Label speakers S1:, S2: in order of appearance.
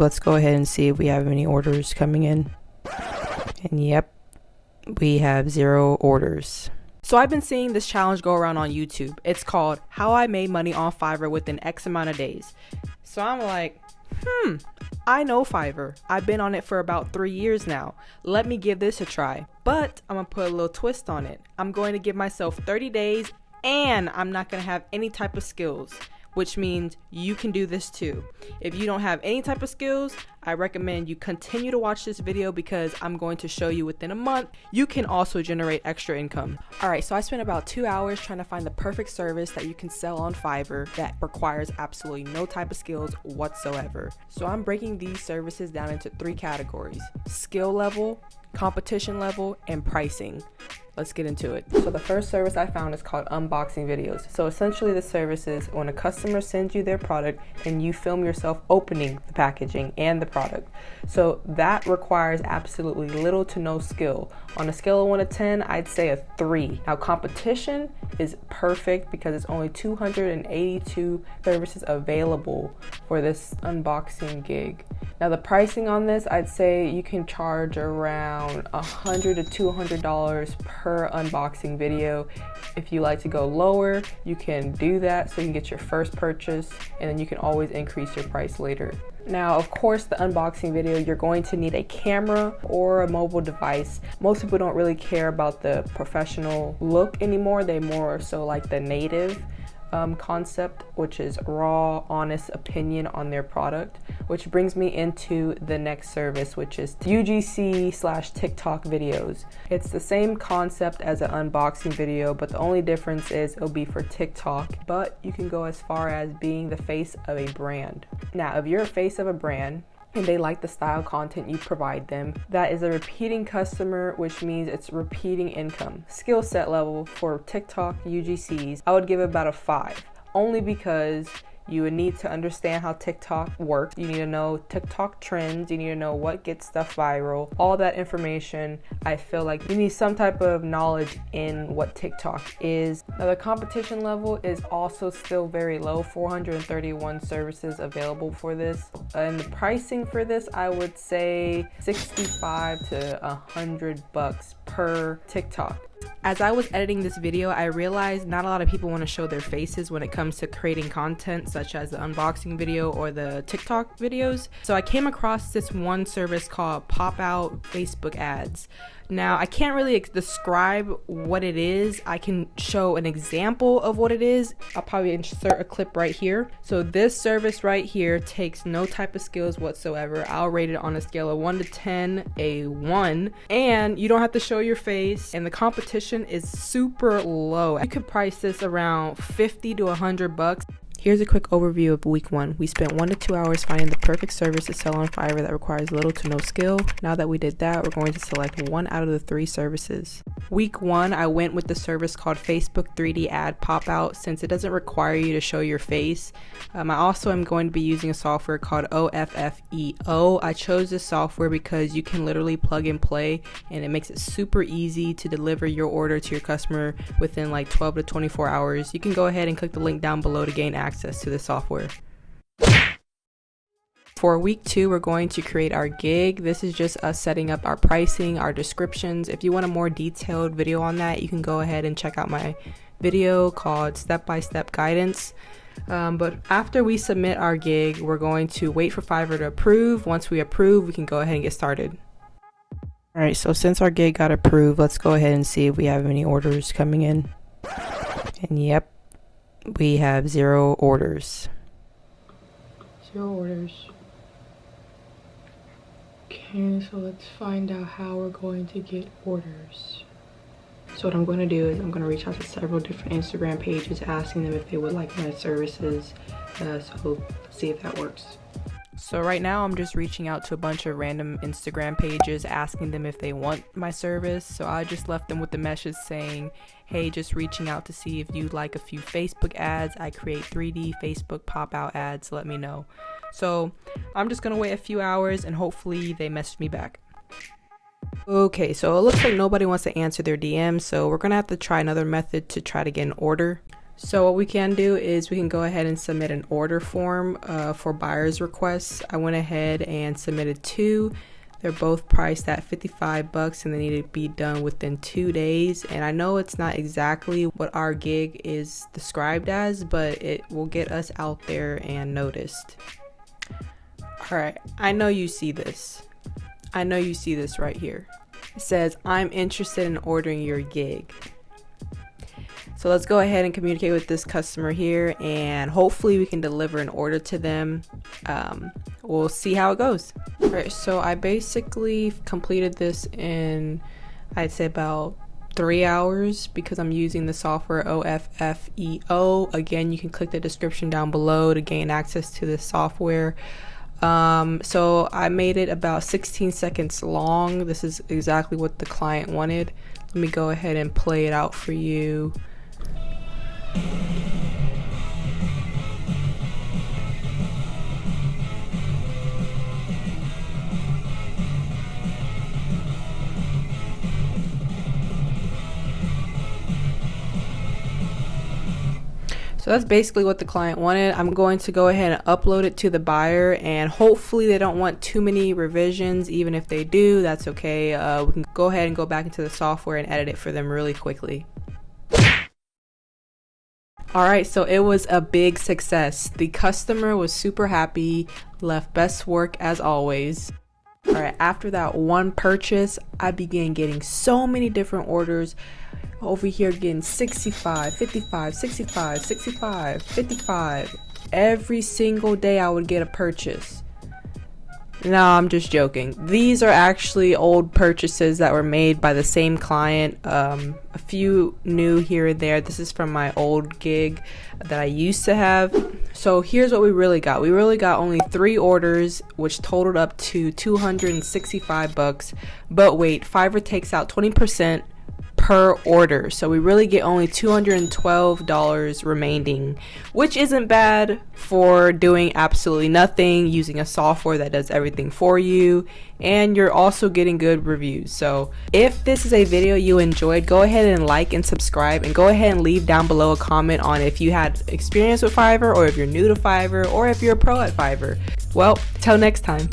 S1: Let's go ahead and see if we have any orders coming in. And yep, we have zero orders. So I've been seeing this challenge go around on YouTube. It's called How I Made Money on Fiverr Within X Amount of Days. So I'm like, hmm, I know Fiverr. I've been on it for about three years now. Let me give this a try. But I'm gonna put a little twist on it. I'm going to give myself 30 days and I'm not gonna have any type of skills which means you can do this too. If you don't have any type of skills, I recommend you continue to watch this video because I'm going to show you within a month, you can also generate extra income. All right, so I spent about two hours trying to find the perfect service that you can sell on Fiverr that requires absolutely no type of skills whatsoever. So I'm breaking these services down into three categories, skill level, competition level, and pricing let's get into it. So the first service I found is called unboxing videos. So essentially the service is when a customer sends you their product and you film yourself opening the packaging and the product. So that requires absolutely little to no skill. On a scale of 1 to 10, I'd say a 3. Now competition is perfect because it's only 282 services available for this unboxing gig. Now the pricing on this, I'd say you can charge around 100 to $200 per unboxing video. If you like to go lower, you can do that so you can get your first purchase and then you can always increase your price later. Now, of course, the unboxing video, you're going to need a camera or a mobile device. Most people don't really care about the professional look anymore. They more so like the native um, concept, which is raw, honest opinion on their product, which brings me into the next service, which is UGC slash TikTok videos. It's the same concept as an unboxing video, but the only difference is it'll be for TikTok, but you can go as far as being the face of a brand. Now, if you're a face of a brand, and they like the style content you provide them. That is a repeating customer, which means it's repeating income. Skill set level for TikTok UGCs, I would give about a five, only because you would need to understand how TikTok works. You need to know TikTok trends. You need to know what gets stuff viral. All that information, I feel like you need some type of knowledge in what TikTok is. Now, the competition level is also still very low 431 services available for this. And the pricing for this, I would say 65 to 100 bucks TikTok. As I was editing this video, I realized not a lot of people want to show their faces when it comes to creating content such as the unboxing video or the TikTok videos. So I came across this one service called Pop Out Facebook Ads. Now, I can't really describe what it is. I can show an example of what it is. I'll probably insert a clip right here. So this service right here takes no type of skills whatsoever. I'll rate it on a scale of 1 to 10, a 1. And you don't have to show your face and the competition is super low. You could price this around 50 to 100 bucks. Here's a quick overview of week one. We spent one to two hours finding the perfect service to sell on Fiverr that requires little to no skill. Now that we did that, we're going to select one out of the three services. Week one, I went with the service called Facebook 3D Ad Pop Out since it doesn't require you to show your face. Um, I also am going to be using a software called OFFEO. I chose this software because you can literally plug and play and it makes it super easy to deliver your order to your customer within like 12 to 24 hours. You can go ahead and click the link down below to gain access access to the software. For week two, we're going to create our gig. This is just us setting up our pricing, our descriptions. If you want a more detailed video on that, you can go ahead and check out my video called step-by-step -step guidance. Um, but after we submit our gig, we're going to wait for Fiverr to approve. Once we approve, we can go ahead and get started. All right, so since our gig got approved, let's go ahead and see if we have any orders coming in. And yep, we have zero orders.
S2: Zero orders. Okay, so let's find out how we're going to get orders. So what I'm going to do is I'm going to reach out to several different Instagram pages asking them if they would like my services. Uh, so let's see if that works.
S1: So right now I'm just reaching out to a bunch of random Instagram pages asking them if they want my service. So I just left them with the message saying, hey, just reaching out to see if you'd like a few Facebook ads. I create 3D Facebook pop out ads, let me know. So I'm just gonna wait a few hours and hopefully they message me back. Okay, so it looks like nobody wants to answer their DM, so we're gonna have to try another method to try to get an order. So what we can do is we can go ahead and submit an order form uh, for buyer's requests. I went ahead and submitted two. They're both priced at 55 bucks and they need to be done within two days. And I know it's not exactly what our gig is described as, but it will get us out there and noticed. All right, I know you see this. I know you see this right here. It says, I'm interested in ordering your gig. So let's go ahead and communicate with this customer here and hopefully we can deliver an order to them. Um, we'll see how it goes. All right, so I basically completed this in, I'd say about three hours because I'm using the software OFFEO. Again, you can click the description down below to gain access to this software. Um, so I made it about 16 seconds long. This is exactly what the client wanted. Let me go ahead and play it out for you. So that's basically what the client wanted. I'm going to go ahead and upload it to the buyer and hopefully they don't want too many revisions. Even if they do, that's okay. Uh, we can go ahead and go back into the software and edit it for them really quickly. All right, so it was a big success. The customer was super happy, left best work as always. All right, after that one purchase, I began getting so many different orders. Over here getting 65, 55, 65, 65, 55. Every single day I would get a purchase. No, I'm just joking. These are actually old purchases that were made by the same client. Um, a few new here and there. This is from my old gig that I used to have. So here's what we really got. We really got only three orders, which totaled up to 265 bucks. But wait, Fiverr takes out 20% per order. So we really get only $212 remaining, which isn't bad for doing absolutely nothing, using a software that does everything for you, and you're also getting good reviews. So if this is a video you enjoyed, go ahead and like and subscribe and go ahead and leave down below a comment on if you had experience with Fiverr or if you're new to Fiverr or if you're a pro at Fiverr. Well, till next time.